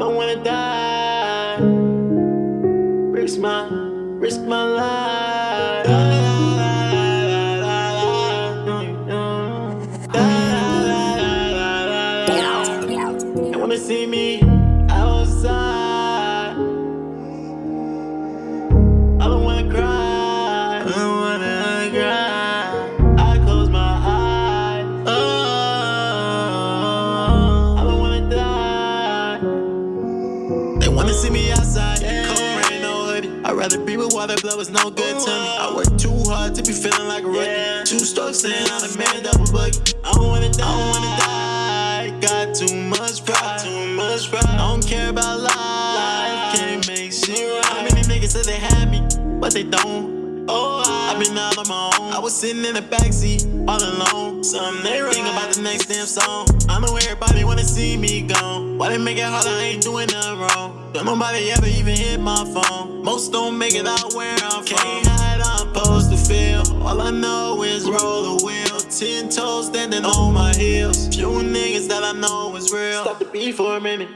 don't wanna die. Risk my, risk my life. They wanna see me. Wanna see me outside. Cold rain, no hoodie. I'd rather be with water, blood was no good to me. I work too hard to be feeling like a rookie. Two strokes in, I'm a man, double buggy. I don't wanna die. I don't wanna die. Got too much pride. Too much pride. I don't care about life. Can't make shit right. How many niggas said they had me, but they don't? Oh, I, I've been out on my own. I was sitting in the backseat, all alone. Something they ring about the next damn song. I know everybody wanna see me gone. Why they make it hard? I ain't doing nothing wrong. Don't nobody ever even hit my phone. Most don't make it out where I'm from. Can't hide, I'm supposed to feel. All I know is roll the wheel. Ten toes standing on my heels. Few niggas that I know is real. Stop the beat for a minute.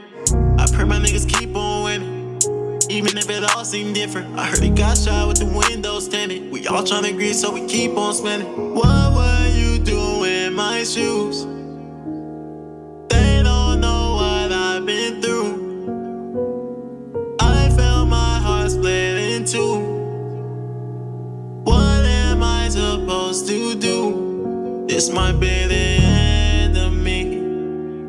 I pray my niggas keep on winning. Even if it all seemed different. I heard he got shot with the windows tinted. We all tryna agree, so we keep on spinning. What to do? This might be the end of me.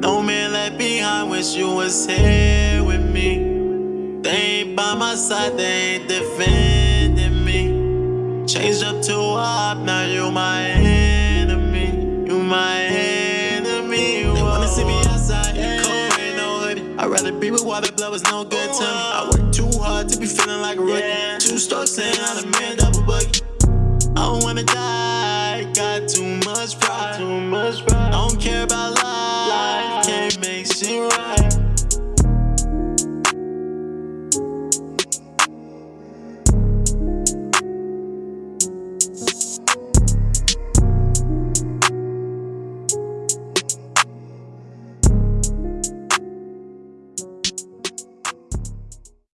No man left behind, wish you was here with me. They ain't by my side, they ain't defending me. Changed up to up, now you my enemy. You my enemy. They wanna see me outside, cold rain, no hoodie. I'd rather be with water, blood was no good to me. I work too hard to be feeling like a rookie. Two strokes in, I'm a man, double buggy. I don't wanna die, got too much pride. Too much pride. I don't care about life.